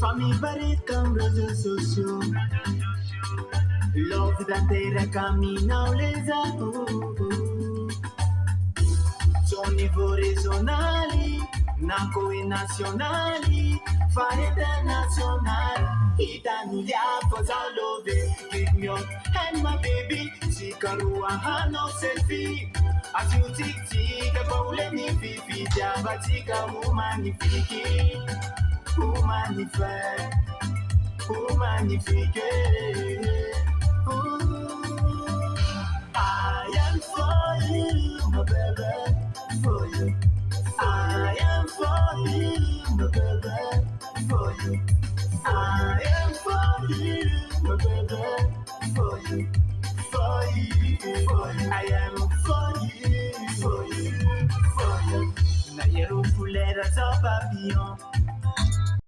variées comme réseaux sociaux. Love d'intérêt caminant les amours. Son niveau régional, nanko et national, fa international. Itanulia for love, give me up, and my baby, Sikarua hano selfie. As you tick tick, a bowl and if it Javatika, who magnifique, who magnifique, who magnifique. I am for you, my baby, for you. I am for you, my baby, for you. I am for you, my baby, for you, for you, for. I am for you, for you, for you. Papillon.